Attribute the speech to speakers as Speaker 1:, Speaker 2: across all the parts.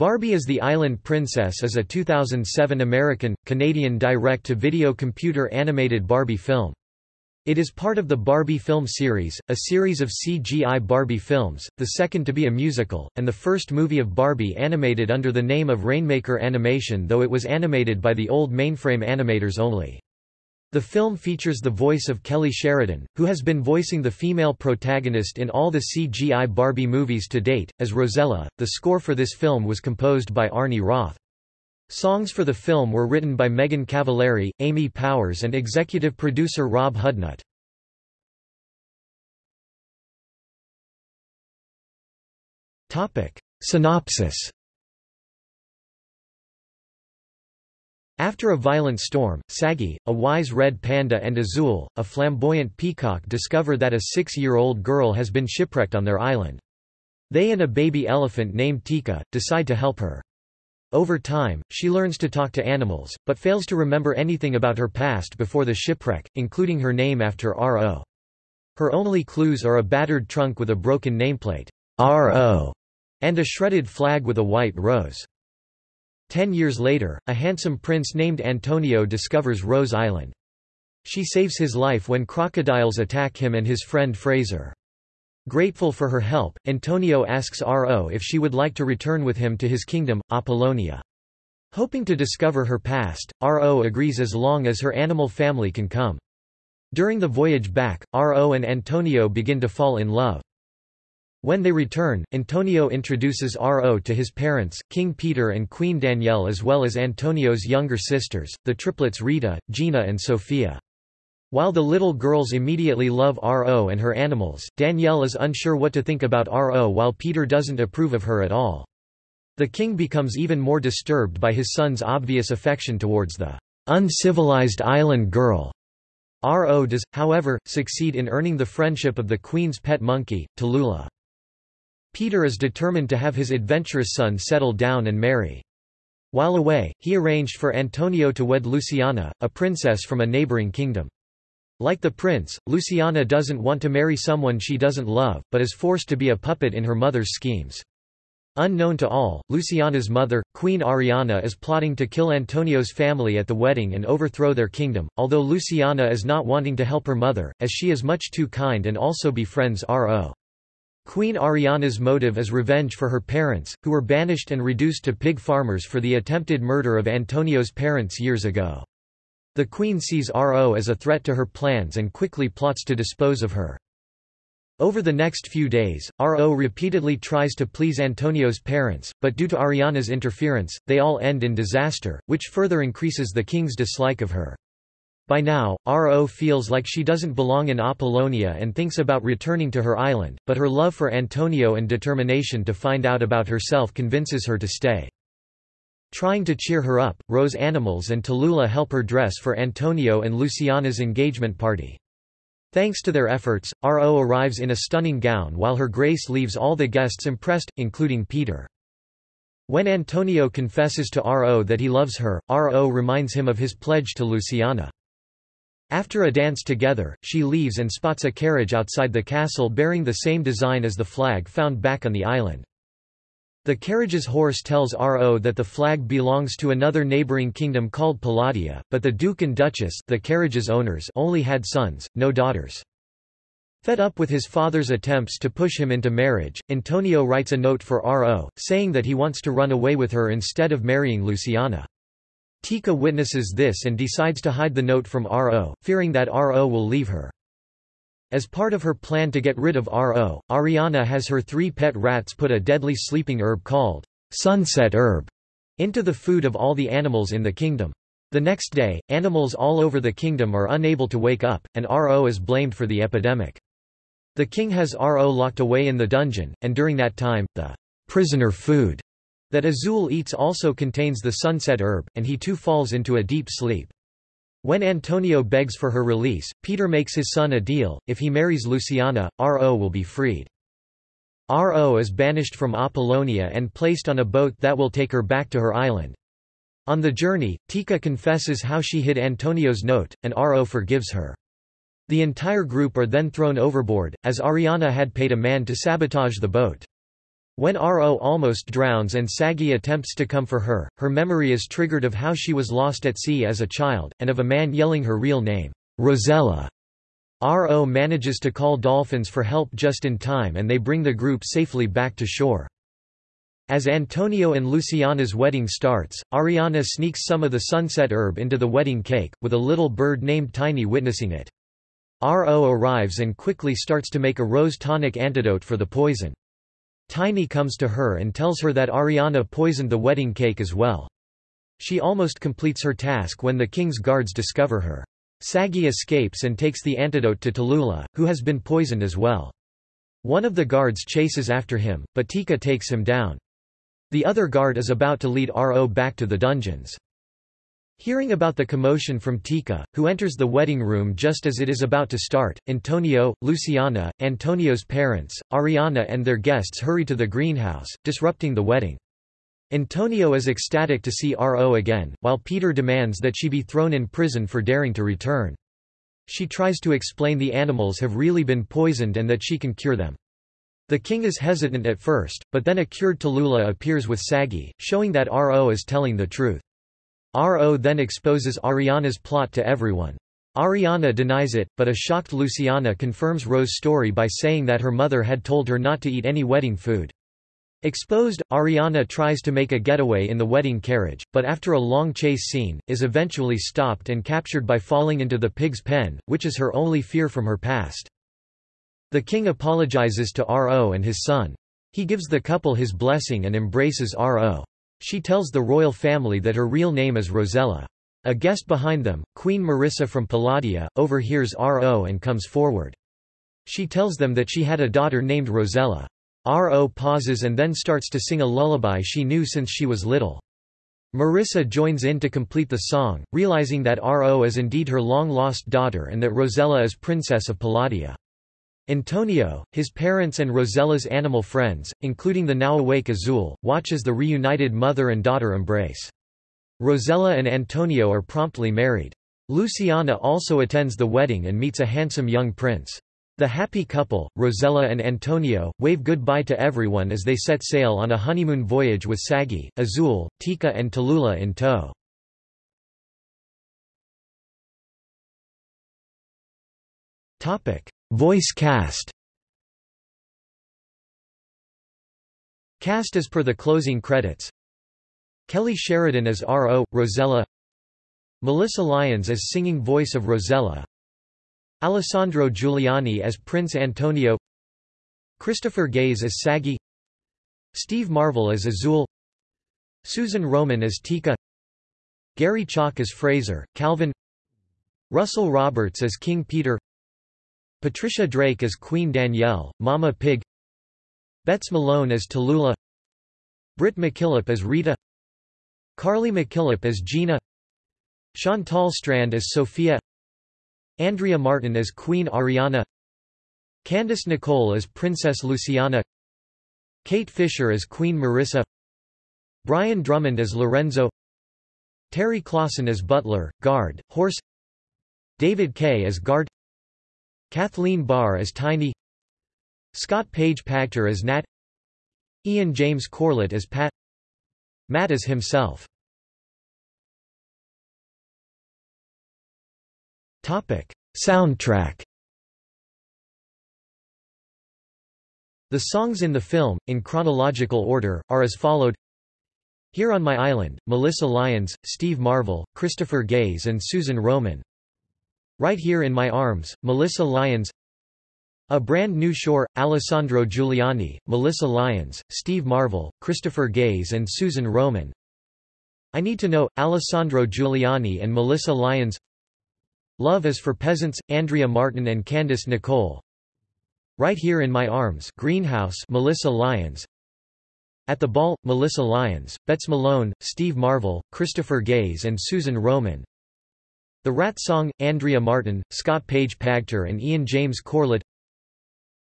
Speaker 1: Barbie as the Island Princess is a 2007 American, Canadian direct-to-video computer animated Barbie film. It is part of the Barbie film series, a series of CGI Barbie films, the second to be a musical, and the first movie of Barbie animated under the name of Rainmaker Animation though it was animated by the old mainframe animators only. The film features the voice of Kelly Sheridan, who has been voicing the female protagonist in all the CGI Barbie movies to date, as Rosella. The score for this film was composed by Arnie Roth. Songs for the film were written by Megan Cavallari, Amy Powers and executive producer Rob Hudnut. Synopsis After a violent storm, Sagi, a wise red panda and Azul, a flamboyant peacock discover that a six-year-old girl has been shipwrecked on their island. They and a baby elephant named Tika, decide to help her. Over time, she learns to talk to animals, but fails to remember anything about her past before the shipwreck, including her name after R.O. Her only clues are a battered trunk with a broken nameplate, R.O., and a shredded flag with a white rose. Ten years later, a handsome prince named Antonio discovers Rose Island. She saves his life when crocodiles attack him and his friend Fraser. Grateful for her help, Antonio asks R.O. if she would like to return with him to his kingdom, Apollonia. Hoping to discover her past, R.O. agrees as long as her animal family can come. During the voyage back, R.O. and Antonio begin to fall in love. When they return, Antonio introduces R.O. to his parents, King Peter and Queen Danielle as well as Antonio's younger sisters, the triplets Rita, Gina and Sophia. While the little girls immediately love R.O. and her animals, Danielle is unsure what to think about R.O. while Peter doesn't approve of her at all. The king becomes even more disturbed by his son's obvious affection towards the uncivilized island girl. R.O. does, however, succeed in earning the friendship of the queen's pet monkey, Tallulah. Peter is determined to have his adventurous son settle down and marry. While away, he arranged for Antonio to wed Luciana, a princess from a neighboring kingdom. Like the prince, Luciana doesn't want to marry someone she doesn't love, but is forced to be a puppet in her mother's schemes. Unknown to all, Luciana's mother, Queen Ariana is plotting to kill Antonio's family at the wedding and overthrow their kingdom, although Luciana is not wanting to help her mother, as she is much too kind and also befriends R.O. Queen Ariana's motive is revenge for her parents, who were banished and reduced to pig farmers for the attempted murder of Antonio's parents years ago. The queen sees R.O. as a threat to her plans and quickly plots to dispose of her. Over the next few days, R.O. repeatedly tries to please Antonio's parents, but due to Ariana's interference, they all end in disaster, which further increases the king's dislike of her. By now, R.O. feels like she doesn't belong in Apollonia and thinks about returning to her island, but her love for Antonio and determination to find out about herself convinces her to stay. Trying to cheer her up, Rose animals and Tallulah help her dress for Antonio and Luciana's engagement party. Thanks to their efforts, R.O. arrives in a stunning gown while her grace leaves all the guests impressed, including Peter. When Antonio confesses to R.O. that he loves her, R.O. reminds him of his pledge to Luciana. After a dance together, she leaves and spots a carriage outside the castle bearing the same design as the flag found back on the island. The carriage's horse tells R.O. that the flag belongs to another neighboring kingdom called Palladia, but the Duke and Duchess the carriage's owners only had sons, no daughters. Fed up with his father's attempts to push him into marriage, Antonio writes a note for R.O., saying that he wants to run away with her instead of marrying Luciana. Tika witnesses this and decides to hide the note from R.O., fearing that R.O. will leave her. As part of her plan to get rid of R.O., Ariana has her three pet rats put a deadly sleeping herb called sunset herb into the food of all the animals in the kingdom. The next day, animals all over the kingdom are unable to wake up, and R.O. is blamed for the epidemic. The king has R.O. locked away in the dungeon, and during that time, the prisoner food that Azul eats also contains the sunset herb, and he too falls into a deep sleep. When Antonio begs for her release, Peter makes his son a deal, if he marries Luciana, R.O. will be freed. R.O. is banished from Apollonia and placed on a boat that will take her back to her island. On the journey, Tika confesses how she hid Antonio's note, and R.O. forgives her. The entire group are then thrown overboard, as Ariana had paid a man to sabotage the boat. When R.O. almost drowns and Sagi attempts to come for her, her memory is triggered of how she was lost at sea as a child, and of a man yelling her real name, Rosella. R.O. manages to call dolphins for help just in time and they bring the group safely back to shore. As Antonio and Luciana's wedding starts, Ariana sneaks some of the sunset herb into the wedding cake, with a little bird named Tiny witnessing it. R.O. arrives and quickly starts to make a rose tonic antidote for the poison. Tiny comes to her and tells her that Ariana poisoned the wedding cake as well. She almost completes her task when the king's guards discover her. Sagi escapes and takes the antidote to Tallulah, who has been poisoned as well. One of the guards chases after him, but Tika takes him down. The other guard is about to lead R.O. back to the dungeons. Hearing about the commotion from Tika, who enters the wedding room just as it is about to start, Antonio, Luciana, Antonio's parents, Ariana and their guests hurry to the greenhouse, disrupting the wedding. Antonio is ecstatic to see R.O. again, while Peter demands that she be thrown in prison for daring to return. She tries to explain the animals have really been poisoned and that she can cure them. The king is hesitant at first, but then a cured Tallulah appears with Sagi, showing that R.O. is telling the truth. R.O. then exposes Ariana's plot to everyone. Ariana denies it, but a shocked Luciana confirms Rose's story by saying that her mother had told her not to eat any wedding food. Exposed, Ariana tries to make a getaway in the wedding carriage, but after a long chase scene, is eventually stopped and captured by falling into the pig's pen, which is her only fear from her past. The king apologizes to R.O. and his son. He gives the couple his blessing and embraces R.O. She tells the royal family that her real name is Rosella. A guest behind them, Queen Marissa from Palladia, overhears R.O. and comes forward. She tells them that she had a daughter named Rosella. R.O. pauses and then starts to sing a lullaby she knew since she was little. Marissa joins in to complete the song, realizing that R.O. is indeed her long-lost daughter and that Rosella is princess of Palladia. Antonio, his parents and Rosella's animal friends, including the now awake Azul, watch as the reunited mother and daughter embrace. Rosella and Antonio are promptly married. Luciana also attends the wedding and meets a handsome young prince. The happy couple, Rosella and Antonio, wave goodbye to everyone as they set sail on a honeymoon voyage with Sagi, Azul, Tika and Tallulah in tow. Voice cast. Cast as per the closing credits. Kelly Sheridan as R.O., Rosella. Melissa Lyons as singing voice of Rosella. Alessandro Giuliani as Prince Antonio. Christopher Gaze as Sagi Steve Marvel as Azul. Susan Roman as Tika. Gary Chalk as Fraser, Calvin. Russell Roberts as King Peter Patricia Drake as Queen Danielle, Mama Pig Bets Malone as Tallulah Britt McKillop as Rita Carly McKillop as Gina Chantal Strand as Sophia Andrea Martin as Queen Ariana Candice Nicole as Princess Luciana Kate Fisher as Queen Marissa Brian Drummond as Lorenzo Terry Klassen as Butler, Guard, Horse David Kaye as Guard Kathleen Barr as Tiny Scott Page Pagter as Nat Ian James Corlett as Pat Matt as himself Topic: Soundtrack. The songs in the film, in chronological order, are as followed. Here on My Island, Melissa Lyons, Steve Marvel, Christopher Gaze and Susan Roman. Right Here in My Arms, Melissa Lyons. A Brand New Shore, Alessandro Giuliani, Melissa Lyons, Steve Marvel, Christopher Gaze and Susan Roman. I Need to Know, Alessandro Giuliani and Melissa Lyons. Love is for Peasants, Andrea Martin and Candice Nicole. Right Here in My Arms Greenhouse Melissa Lyons. At the Ball, Melissa Lyons, Bets Malone, Steve Marvel, Christopher Gaze and Susan Roman The Rat Song, Andrea Martin, Scott Page Pagter and Ian James Corlett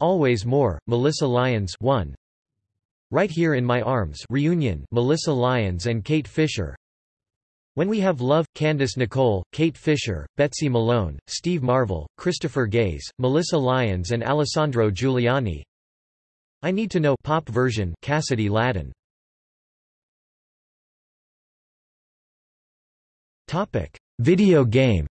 Speaker 1: Always More, Melissa Lyons 1. Right Here in My Arms Reunion Melissa Lyons and Kate Fisher when We Have Love, Candice Nicole, Kate Fisher, Betsy Malone, Steve Marvel, Christopher Gaze, Melissa Lyons and Alessandro Giuliani I Need to Know pop version Cassidy Ladin. Topic: Video game.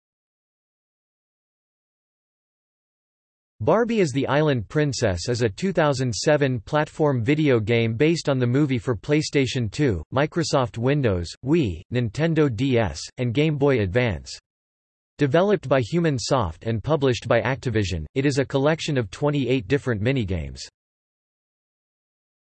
Speaker 1: Barbie as the Island Princess is a 2007 platform video game based on the movie for PlayStation 2, Microsoft Windows, Wii, Nintendo DS, and Game Boy Advance. Developed by Human Soft and published by Activision, it is a collection of 28 different minigames.